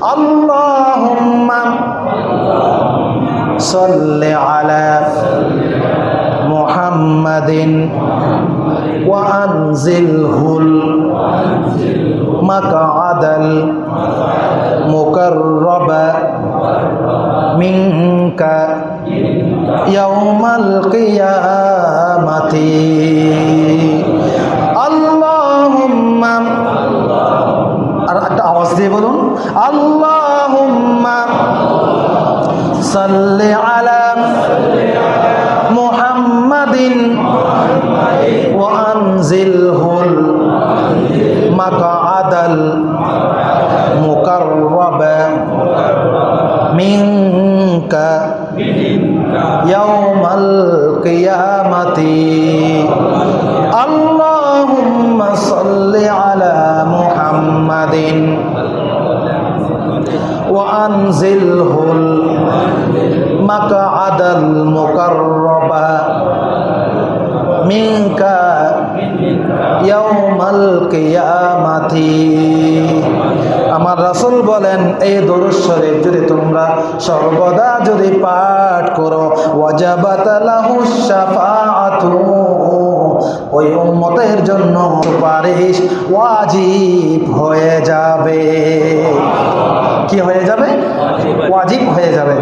اللهم صل على محمد وأنزله المقعد المقرب منك يوم القيامة. বলুন আল্লাহুম্মা সাল্লি আলা মুহাম্মাদিন ওয়া আনজিলহুল মাকআদাল মুকাররাবা মিনকা ইয়াউমাল কিয়ামাতি وأنزله المقعد المقرب منك ইয়াউমাল কিয়ামাতি আমার রাসূল বলেন এই দরুদ শরীফ যদি তোমরা সর্বদা যদি পাঠ করো ওয়াজাবাত লাহু শাফাআতু ওই উম্মতের জন্য সুপারিশ ওয়াজিব হয়ে যাবে কি হয়ে যাবে? ওয়াজিব হয়ে যাবে।